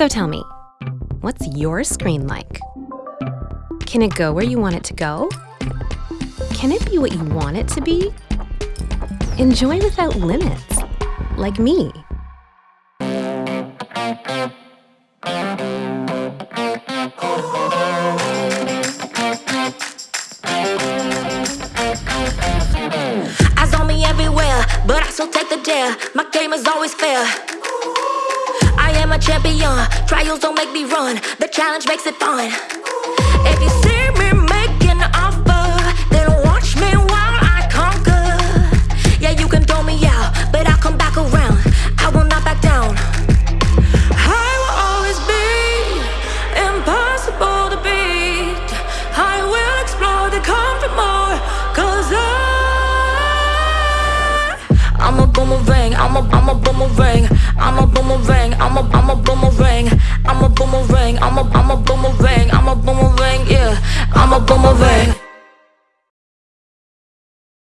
So tell me, what's your screen like? Can it go where you want it to go? Can it be what you want it to be? Enjoy without limits, like me. Eyes on me everywhere, but I still take the dare. My game is always fair. I am a champion. Trials don't make me run. The challenge makes it fun. If you see me making an offer, then watch me while I conquer. Yeah, you can throw me out, but I'll come back around. I will not back down. I will always be impossible to beat. I will explore the comfort more, cause I I'm a boomerang, I'm a, I'm a boomerang I'm a boomerang,